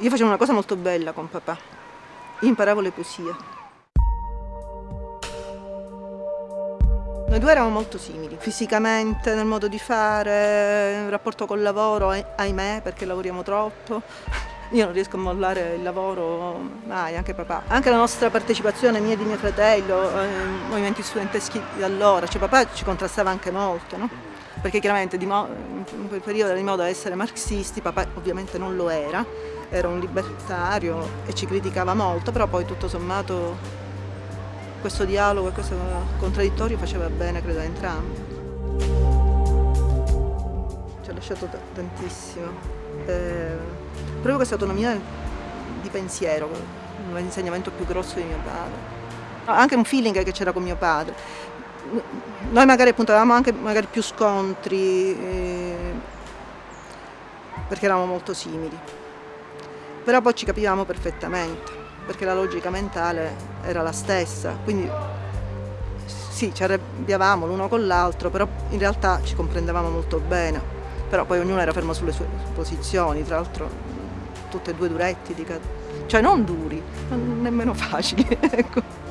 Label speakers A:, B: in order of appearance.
A: Io facevo una cosa molto bella con papà, imparavo le poesie. Noi due eravamo molto simili, fisicamente, nel modo di fare, nel rapporto col lavoro, ahimè, perché lavoriamo troppo. Io non riesco a mollare il lavoro mai, anche papà. Anche la nostra partecipazione, mia e di mio fratello, ai movimenti studenteschi di allora, cioè papà ci contrastava anche molto, no? Perché chiaramente in quel periodo era di moda essere marxisti, papà ovviamente non lo era, era un libertario e ci criticava molto, però poi tutto sommato questo dialogo e questo contraddittorio faceva bene, credo, a entrambi. Ci ha lasciato tantissimo. Eh, proprio questa autonomia di pensiero, l'insegnamento più grosso di mio padre. Anche un feeling che c'era con mio padre. Noi magari appunto avevamo anche magari più scontri, eh, perché eravamo molto simili, però poi ci capivamo perfettamente, perché la logica mentale era la stessa, quindi sì, ci arrabbiavamo l'uno con l'altro, però in realtà ci comprendevamo molto bene, però poi ognuno era fermo sulle sue posizioni, tra l'altro tutte e due duretti, cioè non duri, nemmeno facili. Ecco.